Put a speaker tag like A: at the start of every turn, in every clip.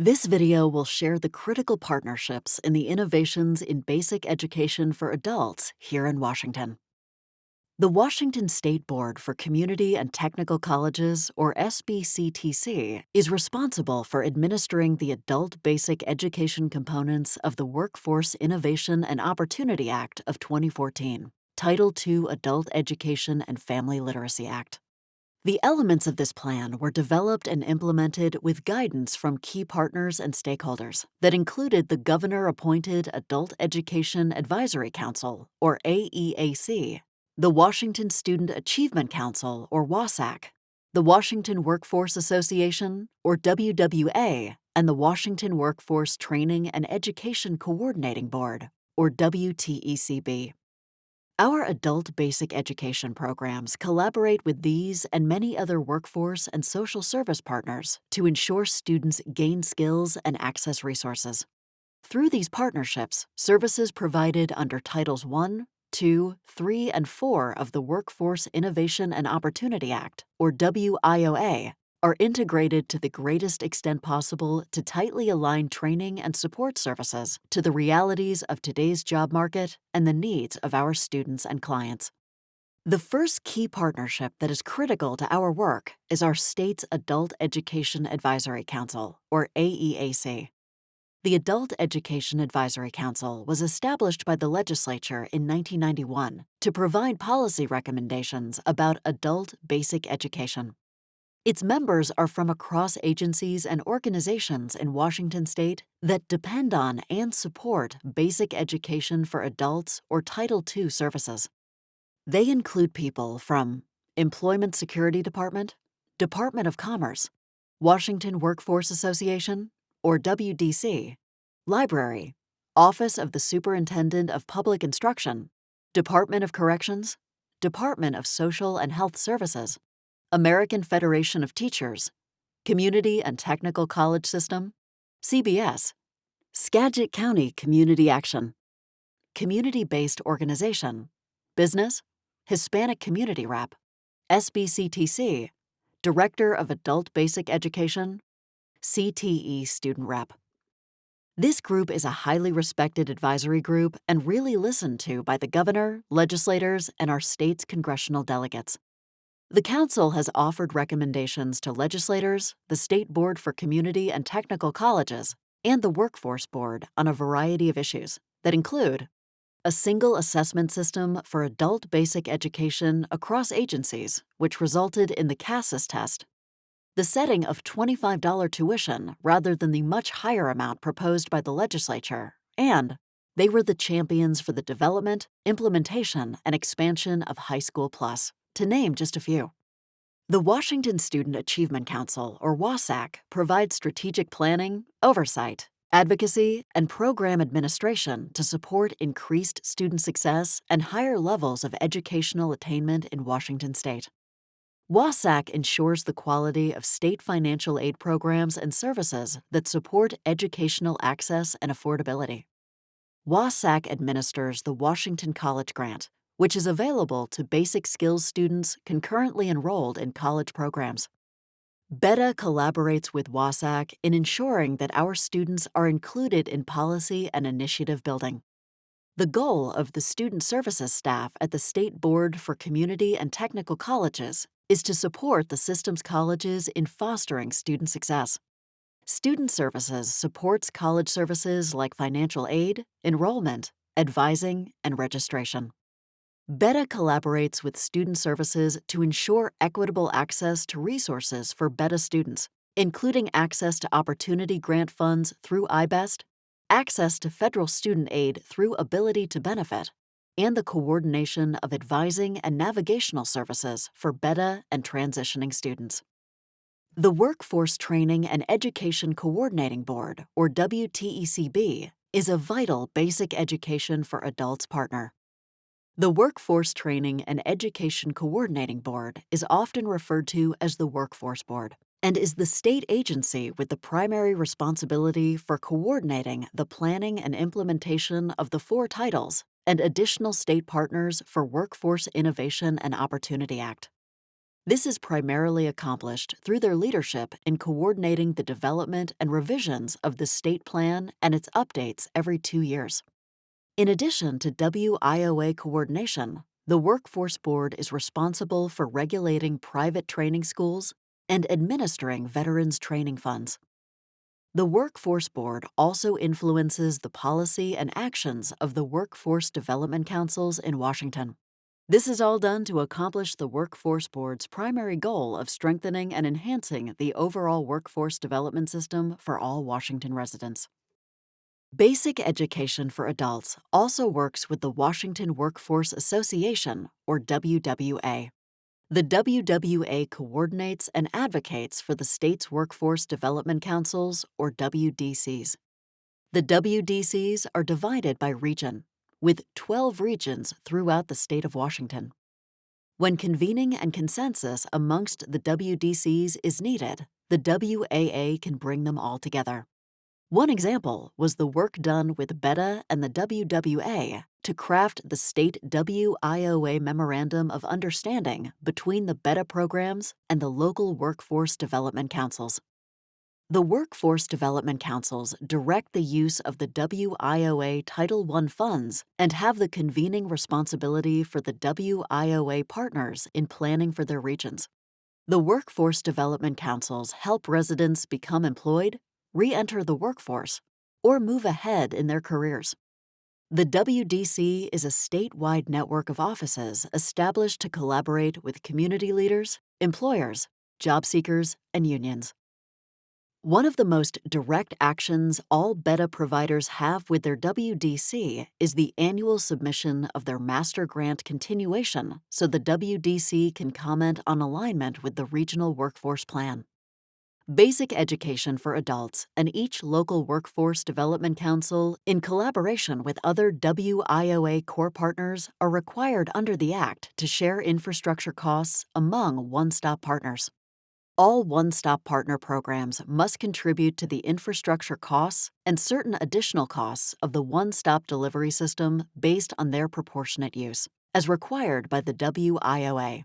A: This video will share the critical partnerships in the innovations in basic education for adults here in Washington. The Washington State Board for Community and Technical Colleges, or SBCTC, is responsible for administering the adult basic education components of the Workforce Innovation and Opportunity Act of 2014, Title II Adult Education and Family Literacy Act. The elements of this plan were developed and implemented with guidance from key partners and stakeholders that included the governor appointed Adult Education Advisory Council, or AEAC, the Washington Student Achievement Council, or WASAC, the Washington Workforce Association, or WWA, and the Washington Workforce Training and Education Coordinating Board, or WTECB. Our adult basic education programs collaborate with these and many other workforce and social service partners to ensure students gain skills and access resources. Through these partnerships, services provided under Titles 1, 2, 3, and 4 of the Workforce Innovation and Opportunity Act, or WIOA, are integrated to the greatest extent possible to tightly align training and support services to the realities of today's job market and the needs of our students and clients. The first key partnership that is critical to our work is our state's Adult Education Advisory Council, or AEAC. The Adult Education Advisory Council was established by the legislature in 1991 to provide policy recommendations about adult basic education. Its members are from across agencies and organizations in Washington state that depend on and support basic education for adults or Title II services. They include people from Employment Security Department, Department of Commerce, Washington Workforce Association, or WDC, Library, Office of the Superintendent of Public Instruction, Department of Corrections, Department of Social and Health Services, American Federation of Teachers, Community and Technical College System, CBS, Skagit County Community Action, Community Based Organization, Business, Hispanic Community Rep, SBCTC, Director of Adult Basic Education, CTE Student Rep. This group is a highly respected advisory group and really listened to by the governor, legislators, and our state's congressional delegates. The Council has offered recommendations to legislators, the State Board for Community and Technical Colleges, and the Workforce Board on a variety of issues that include a single assessment system for adult basic education across agencies, which resulted in the CASAS test, the setting of $25 tuition rather than the much higher amount proposed by the legislature, and they were the champions for the development, implementation, and expansion of High School Plus to name just a few. The Washington Student Achievement Council, or WASAC, provides strategic planning, oversight, advocacy, and program administration to support increased student success and higher levels of educational attainment in Washington state. WASAC ensures the quality of state financial aid programs and services that support educational access and affordability. WASAC administers the Washington College Grant, which is available to basic skills students concurrently enrolled in college programs. BEdA collaborates with WASAC in ensuring that our students are included in policy and initiative building. The goal of the student services staff at the State Board for Community and Technical Colleges is to support the system's colleges in fostering student success. Student Services supports college services like financial aid, enrollment, advising, and registration. BEdA collaborates with student services to ensure equitable access to resources for BEdA students, including access to opportunity grant funds through I-BEST, access to federal student aid through Ability to Benefit, and the coordination of advising and navigational services for BEdA and transitioning students. The Workforce Training and Education Coordinating Board, or WTECB, is a vital basic education for adults partner. The Workforce Training and Education Coordinating Board is often referred to as the Workforce Board and is the state agency with the primary responsibility for coordinating the planning and implementation of the four titles and additional state partners for Workforce Innovation and Opportunity Act. This is primarily accomplished through their leadership in coordinating the development and revisions of the state plan and its updates every two years. In addition to WIOA coordination, the Workforce Board is responsible for regulating private training schools and administering veterans training funds. The Workforce Board also influences the policy and actions of the Workforce Development Councils in Washington. This is all done to accomplish the Workforce Board's primary goal of strengthening and enhancing the overall workforce development system for all Washington residents. Basic Education for Adults also works with the Washington Workforce Association, or WWA. The WWA coordinates and advocates for the state's Workforce Development Councils, or WDCs. The WDCs are divided by region, with 12 regions throughout the state of Washington. When convening and consensus amongst the WDCs is needed, the WAA can bring them all together. One example was the work done with BEdA and the WWA to craft the state WIOA Memorandum of Understanding between the BEdA programs and the local workforce development councils. The Workforce Development Councils direct the use of the WIOA Title I funds and have the convening responsibility for the WIOA partners in planning for their regions. The Workforce Development Councils help residents become employed, re enter the workforce, or move ahead in their careers. The WDC is a statewide network of offices established to collaborate with community leaders, employers, job seekers, and unions. One of the most direct actions all BEdA providers have with their WDC is the annual submission of their master grant continuation so the WDC can comment on alignment with the regional workforce plan. Basic Education for Adults and each local Workforce Development Council, in collaboration with other WIOA core partners, are required under the Act to share infrastructure costs among one stop partners. All One Stop Partner programs must contribute to the infrastructure costs and certain additional costs of the One Stop delivery system based on their proportionate use, as required by the WIOA.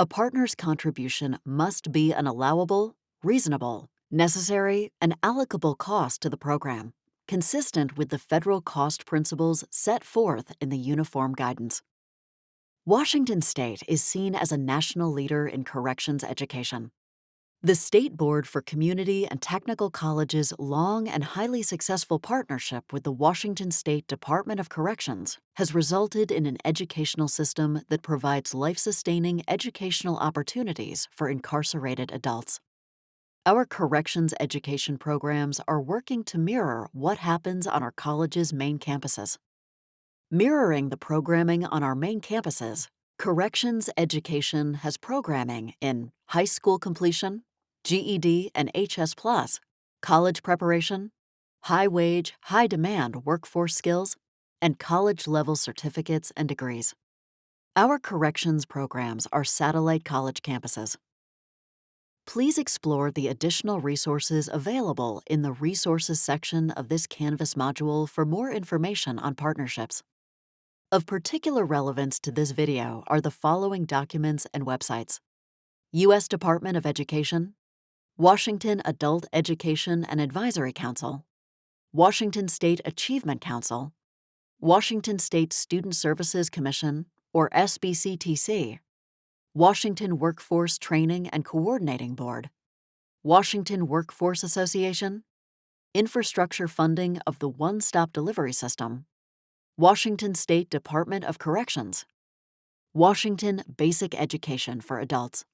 A: A partner's contribution must be an allowable, reasonable, necessary, and allocable cost to the program, consistent with the federal cost principles set forth in the Uniform Guidance. Washington State is seen as a national leader in corrections education. The State Board for Community and Technical Colleges' long and highly successful partnership with the Washington State Department of Corrections has resulted in an educational system that provides life sustaining educational opportunities for incarcerated adults. Our corrections education programs are working to mirror what happens on our college's main campuses. Mirroring the programming on our main campuses, Corrections Education has programming in high school completion, GED and HS, college preparation, high wage, high demand workforce skills, and college level certificates and degrees. Our corrections programs are satellite college campuses. Please explore the additional resources available in the Resources section of this Canvas module for more information on partnerships. Of particular relevance to this video are the following documents and websites. U.S. Department of Education, Washington Adult Education and Advisory Council, Washington State Achievement Council, Washington State Student Services Commission, or SBCTC, Washington Workforce Training and Coordinating Board, Washington Workforce Association, Infrastructure Funding of the One Stop Delivery System, Washington State Department of Corrections, Washington Basic Education for Adults.